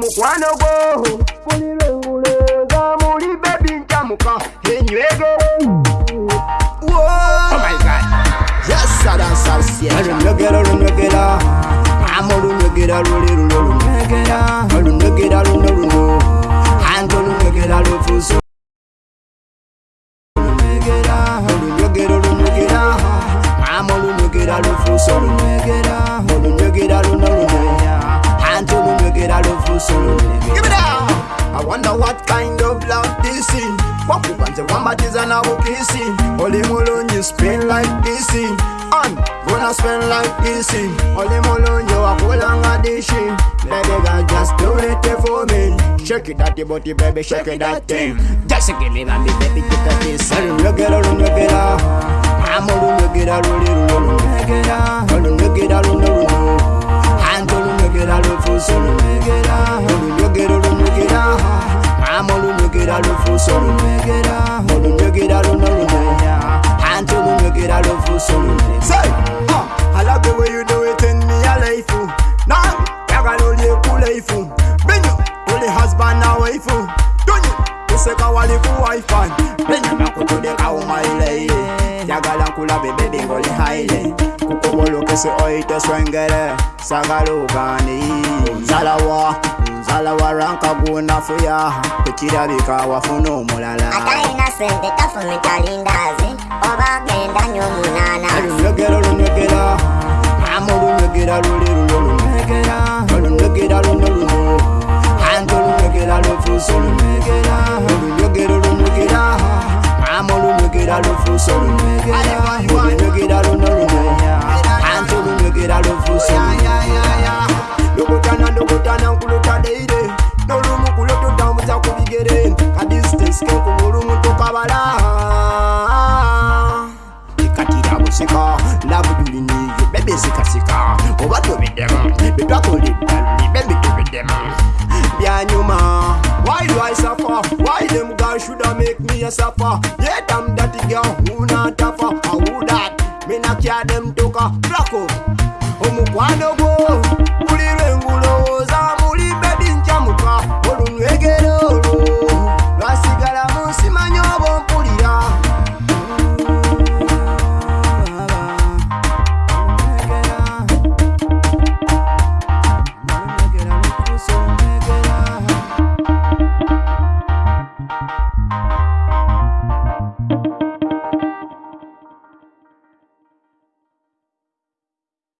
mukwano gwo kulire ngule za muli bebi nja muka enywego olunyogera luli lulo lunyogera olunyogera luno luno ante olunyogera lufuso olunyogera olunyogera olunyogera ama olunyogera lufuso olunyogera. Give it up. I wonder what kind of love this is. What we want, the one but is an hour kissing. All him alone, you spend like this in. And gonna spend like this in. All him alone, you are full on addition. Baby girl, just do it for me. Shake it at the body, baby, shake it that thing. Just give me my baby, take that kiss. Look at her, look at her. I'm a room, look at her, look at her, look at her, look at her, look at her, look at her, look at her, look at her, look at her, look at her, lunyegera lufuuso lunyegera olunyegera luno lunyenya anti olunyegera lufuuso lunyegera I love the way you do it in me a fool. Now, cool yagala fool. life you, only husband na wife Dunyo, kuseka wali ku wife Binyo, nakutudeka umaile Yagala nkulabe baby ngoli haile Kukumulukisi oite swengere Sagalo gani Zalawa, nzala wa ranka gunafuya tekirabika wafuna omulala atalina sente tafumitalindazi oba genda nyo munana lunyogera lunyogera amu lunyogera luli lulo lunyogera olunyogera luno luno ante olunyogera lufuuso lunyogera olunyogero lunyogera amu lunyogera lufuuso lunyogera ekuyereni kadistance ke kubulumutukabala ekatirabusika labudulini bebesikasika obatobidema betwakolidani bebetobidema byanyuma why do i suffer why them guys should I make me a suffer yet i'm that girl who not tougher how would that me not care them talker draco omukwano go oh,